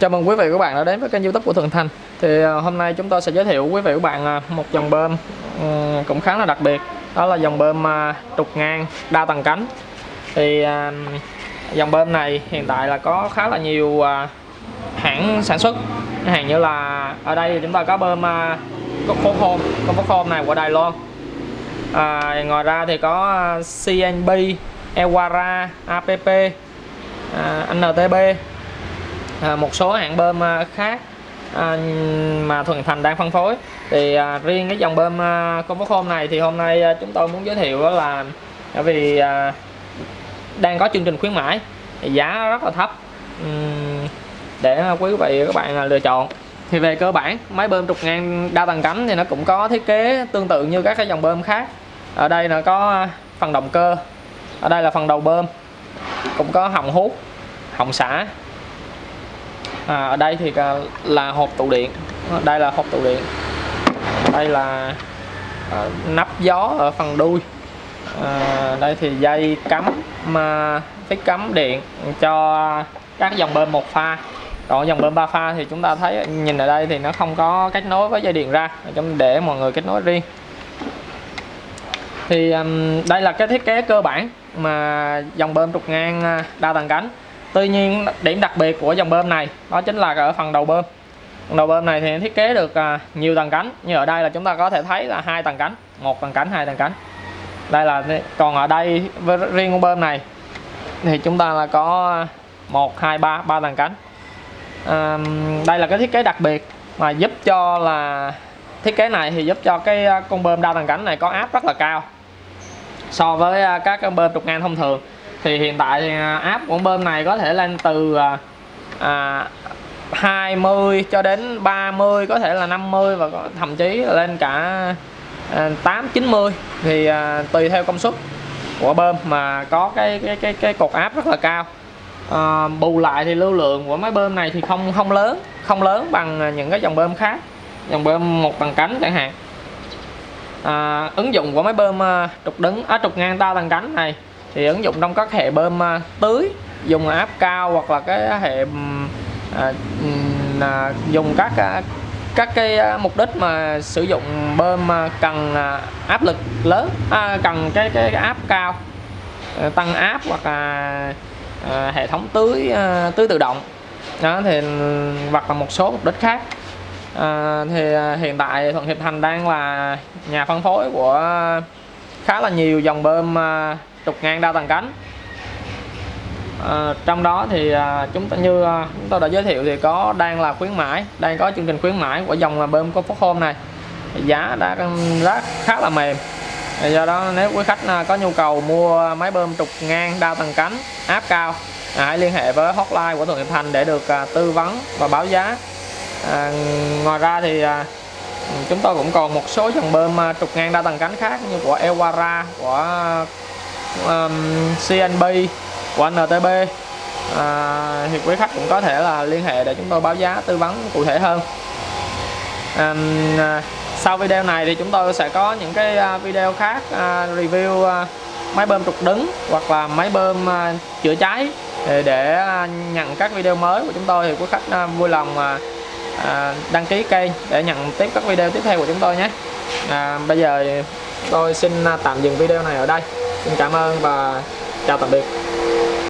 Chào mừng quý vị và các bạn đã đến với kênh youtube của Thường Thành. Thì à, hôm nay chúng tôi sẽ giới thiệu quý vị và các bạn à, một dòng bơm cũng khá là đặc biệt. Đó là dòng bơm à, trục ngang đa tầng cánh. Thì dòng bơm này hiện tại là có khá là nhiều hãng sản xuất. Hàng như là ở đây thì chúng ta có bơm uh, Comfort Home Comfort Home này của Đài Loan. À, Ngoài ra thì có CNB, Ewara, APP, à, NTB à, một số hãng bơm à, khác à, mà Thuận Thành đang phân phối. Thì à, riêng cái dòng bơm à, Comfort hôm này thì hôm nay à, chúng tôi muốn giới thiệu đó là bởi vì à, đang có chương trình khuyến mãi. Giá rất là thấp. Để quý vị và các bạn à, lựa chọn. Thì về cơ bản máy bơm trục ngang đa tầng cánh thì nó cũng có thiết kế tương tự như các cái dòng bơm khác. Ở đây là có à, phần động cơ ở đây là phần đầu bơm cũng có họng hút họng xả à, ở đây thì à, là hộp tụ điện. Đây là hộp tụ điện. Đây là à, nắp gió ở phần đuôi. À, đây thì dây cắm mà phích cắm điện cho các dòng bơm một pha. Còn dòng bơm ba pha thì chúng ta thấy nhìn ở đây thì nó không có kết nối với dây điện ra. Để mọi người kết nối riêng. Thì um, đây là cái thiết kế cơ bản mà dòng bơm trục ngang à, đa tầng cánh tuy nhiên điểm đặc biệt của dòng bơm này đó chính là ở phần đầu bơm. Phần đầu bơm này thì thiết kế được à, nhiều tầng cánh. Như ở đây là chúng ta có thể thấy là hai tầng cánh một tầng cánh hai tầng cánh. Đây là còn ở đây với riêng con bơm này thì chúng ta là có một hai ba ba tầng cánh. À, đây là cái thiết kế đặc biệt mà giúp cho là thiết kế này thì giúp cho cái à, con bơm đa tầng cánh này có áp rất là cao so với à, các con bơm trục ngang thông thường thì hiện tại à, thì áp của bơm này có thể lên từ à, à 20 cho đến 30 có thể là 50 và thậm chí lên cả à, 8 90 thì à, tùy theo công suất của bơm mà có cái cái cái cái cột áp rất là cao. À, bù lại thì lưu lượng của máy bơm này thì không không lớn không lớn bằng những cái dòng bơm khác dòng bơm một tầng cánh chẳng hạn. À, ứng dụng của máy bơm trục đứng á à, trục ngang đa tầng cánh này thì ứng dụng trong các hệ bơm à, tưới dùng áp cao hoặc là cái hệ à, à, dùng các à, các cái à, mục đích mà sử dụng bơm cần áp lực lớn à, cần cái, cái, cái áp cao tăng áp hoặc là à, hệ thống tưới à, tưới tự động. Đó thì hoặc là một số mục đích khác. À, thì hiện tại Thuận Hiệp Thành đang là nhà phân phối của khá là nhiều dòng bơm à, trục ngang đa tầng cánh. À, trong đó thì à, chúng ta như à, chúng tôi đã giới thiệu thì có đang là khuyến mãi đang có chương trình khuyến mãi của dòng là bơm có phốt hôm này. Giá đã rất khá là mềm. Do đó nếu quý khách à, có nhu cầu mua máy bơm trục ngang đa tầng cánh áp cao à, hãy liên hệ với hotline của Thuận Hiệp Thành để được à, tư vấn và báo giá. À, ngoài ra thì chúng tôi cũng còn một số dòng bơm trục ngang đa tầng cánh khác như của Ewara của um, CNB của NTB à, thì quý khách cũng có thể là liên hệ để chúng tôi báo giá tư vấn cụ thể hơn. À, sau video này thì chúng tôi sẽ có những cái à, video khác uh, review uh, máy bơm trục đứng hoặc là máy bơm uh, chữa cháy. Để, để nhận các video mới của chúng tôi thì quý khách uh, vui lòng uh, đăng ký kênh để nhận tiếp các video tiếp theo của chúng tôi nhé. À, bây giờ tôi xin tạm dừng video này ở đây xin cảm ơn và chào tạm biệt.